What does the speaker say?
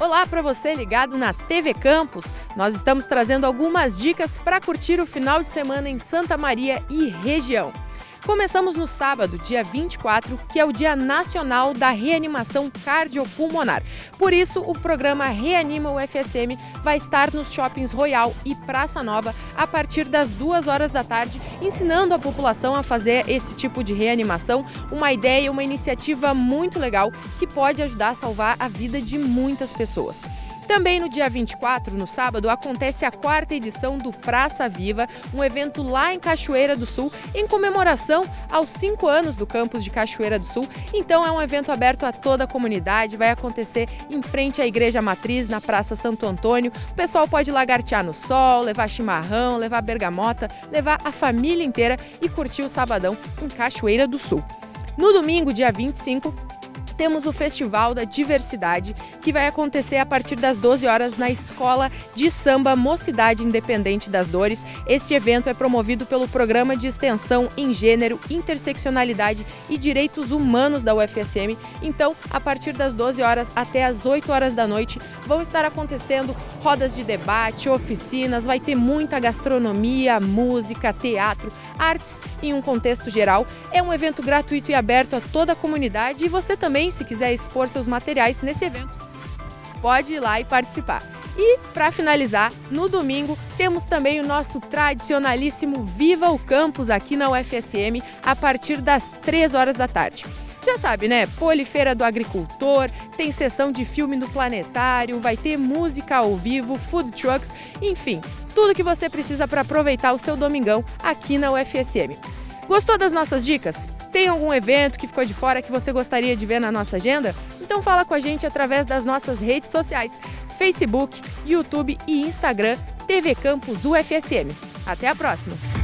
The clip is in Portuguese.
Olá para você ligado na TV Campus. Nós estamos trazendo algumas dicas para curtir o final de semana em Santa Maria e região. Começamos no sábado, dia 24, que é o Dia Nacional da Reanimação Cardiopulmonar. Por isso, o programa Reanima UFSM vai estar nos shoppings Royal e Praça Nova a partir das duas horas da tarde, ensinando a população a fazer esse tipo de reanimação. Uma ideia, uma iniciativa muito legal que pode ajudar a salvar a vida de muitas pessoas. Também no dia 24, no sábado, acontece a quarta edição do Praça Viva, um evento lá em Cachoeira do Sul, em comemoração aos cinco anos do campus de Cachoeira do Sul. Então é um evento aberto a toda a comunidade, vai acontecer em frente à Igreja Matriz, na Praça Santo Antônio. O pessoal pode lagartear no sol, levar chimarrão, levar bergamota, levar a família inteira e curtir o sabadão em Cachoeira do Sul. No domingo, dia 25, temos o Festival da Diversidade, que vai acontecer a partir das 12 horas na Escola de Samba Mocidade Independente das Dores. Este evento é promovido pelo Programa de Extensão em Gênero, Interseccionalidade e Direitos Humanos da UFSM. Então, a partir das 12 horas até as 8 horas da noite, vão estar acontecendo rodas de debate, oficinas, vai ter muita gastronomia, música, teatro, artes em um contexto geral. É um evento gratuito e aberto a toda a comunidade e você também se quiser expor seus materiais nesse evento, pode ir lá e participar. E, para finalizar, no domingo temos também o nosso tradicionalíssimo Viva o Campus aqui na UFSM a partir das 3 horas da tarde. Já sabe, né? Polifeira do Agricultor, tem sessão de filme no Planetário, vai ter música ao vivo, food trucks, enfim, tudo que você precisa para aproveitar o seu domingão aqui na UFSM. Gostou das nossas dicas? Tem algum evento que ficou de fora que você gostaria de ver na nossa agenda? Então fala com a gente através das nossas redes sociais, Facebook, YouTube e Instagram, TV Campus UFSM. Até a próxima!